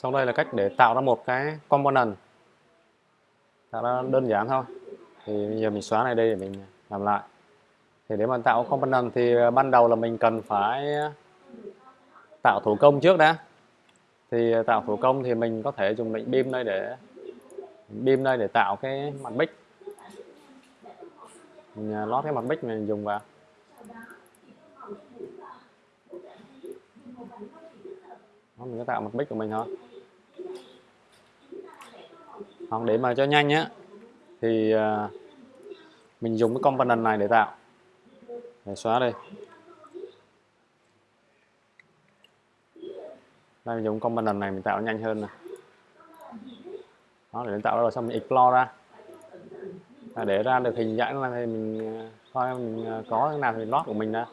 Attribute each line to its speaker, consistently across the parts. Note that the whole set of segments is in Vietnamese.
Speaker 1: sau đây là cách để tạo ra một cái component. Tạo ra đơn giản thôi. Thì bây giờ mình xóa này đây để mình làm lại. Thì để mà tạo component thì à, ban đầu là mình cần phải à, tạo thủ công trước đã. Thì à, tạo thủ công thì mình có thể dùng lệnh beam đây để beam đây để tạo cái mặt bích mình lót cái mặt bích mình dùng vào. Đó, mình có tạo mặt bích của mình thôi. Hoặc để mà cho nhanh nhé, thì uh, mình dùng cái component này để tạo. Để xóa đây. Đây mình dùng component này mình tạo nhanh hơn này. đó để tạo rồi xong mình explore ra. À, để ra được hình dạng này thì mình à, coi mình à, có cái nào thì lót của mình ra.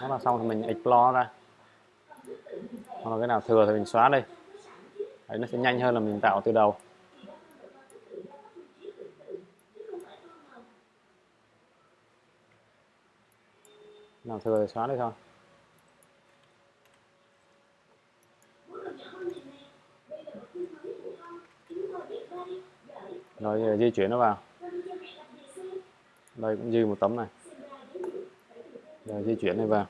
Speaker 1: Đó là xong thì mình explore ra hoặc là cái nào thừa thì mình xóa đi. Đấy, nó sẽ nhanh hơn là mình tạo từ đầu. Nào thừa thì xóa đi thôi. Rồi di chuyển nó vào. Đây cũng dư một tấm này. Rồi di chuyển này vào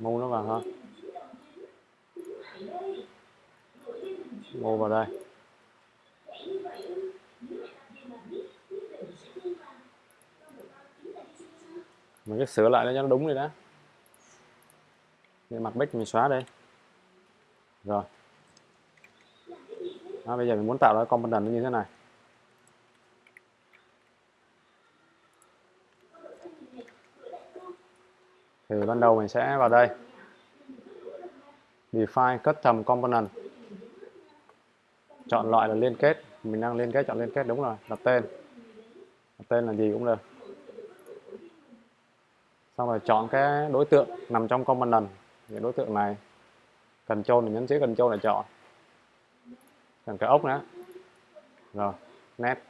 Speaker 1: mua nó vào hả? mua vào đây. Mình cứ sửa lại cho nó đúng rồi đó cái mặt bích mình xóa đây rồi đó, bây giờ mình muốn tạo ra component như thế này. Thì ban đầu mình sẽ vào đây. Define custom component. Chọn loại là liên kết. Mình đang liên kết chọn liên kết đúng rồi đặt tên. Đặt tên là gì cũng được. Xong rồi chọn cái đối tượng nằm trong component. Cái đối tượng này cần trôn thì nhấn chữ trôn để chọn cần cái ốc nữa. Rồi, nét.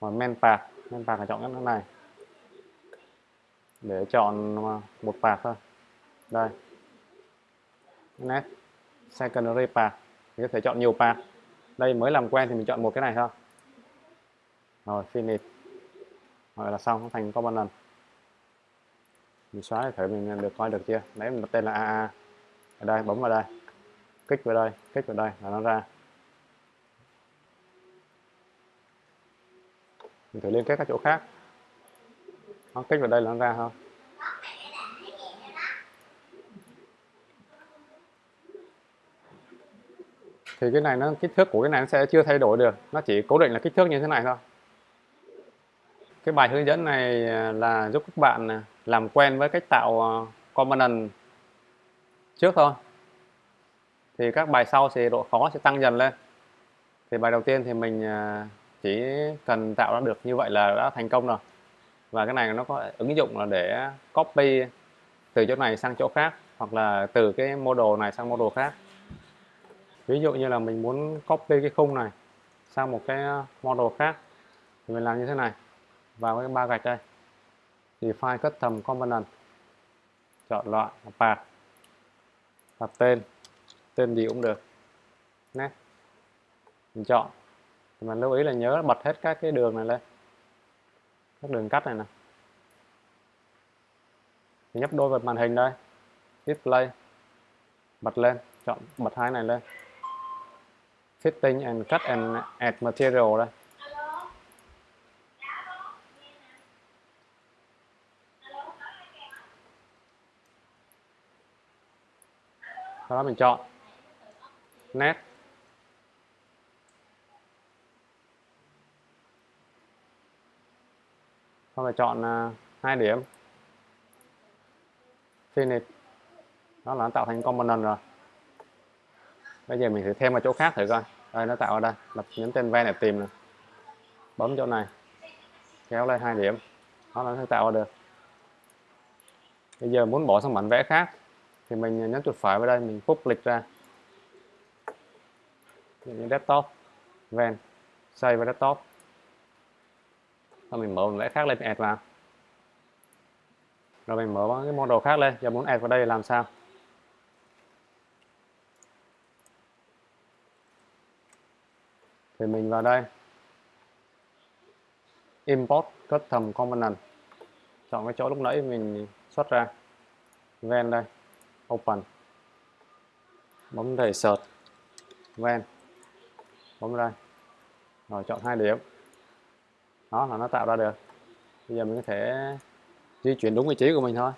Speaker 1: Rồi, men path men path là chọn cái này. Để chọn à, một path thôi. Đây. Nét. Secondary path có thể chọn nhiều path đây, mới làm quen thì mình chọn một cái này thôi. Rồi finish rồi là xong thành component mình xóa thì thử mình được coi được chưa? Đấy mình đặt tên là AA ở đây, bấm vào đây kích vào đây, kích vào đây, là nó ra. Mình thử liên kết các chỗ khác. Nó kích vào đây là nó ra không thì cái này nó, kích thước của cái này nó sẽ chưa thay đổi được. Nó chỉ cố định là kích thước như thế này thôi. Cái bài hướng dẫn này à, là giúp các bạn à, làm quen với cách tạo à, component trước thôi thì các bài sau thì độ khó sẽ tăng dần lên. Thì bài đầu tiên thì mình à, chỉ cần tạo ra được như vậy là đã thành công rồi. Và cái này nó có ứng dụng là để copy từ chỗ này sang chỗ khác, hoặc là từ cái model này sang model khác. Ví dụ như là mình muốn copy cái khung này sang một cái model khác, thì mình làm như thế này. Vào cái ba gạch đây. Define custom component. Chọn loại, path. Đặt tên tên gì cũng được. Nè, mình chọn. Mình lưu ý là nhớ bật hết các cái đường này lên. Các đường cắt này nè. Mình nhấp đôi vào màn hình đây. Display. Bật lên. Chọn bật hai này lên. Fitting and cut and add material đây. Sau đó mình chọn nét sau rồi chọn à, hai điểm. Finish. Đó là nó tạo thành component rồi. Bây giờ mình thử thêm vào chỗ khác thử coi. Đây, nó tạo ở đây. Lập nhấn tên ven để tìm này bấm chỗ này. Kéo lên hai điểm. Đó là nó sẽ tạo ra được. Bây giờ muốn bỏ sang bản vẽ khác, thì mình nhấn chuột phải vào đây, mình public ra như desktop ven save vào desktop rồi mình mở một vẽ khác lên, add vào. Rồi mình mở cái model khác lên, giờ muốn add vào đây làm sao? Thì mình vào đây. Import custom component. Chọn cái chỗ lúc nãy mình xuất ra. Ven đây. Open. Bấm đầy search. Ven bấm đây. Rồi, chọn hai điểm. Đó là nó tạo ra được. Bây giờ mình có thể di chuyển đúng vị trí của mình thôi.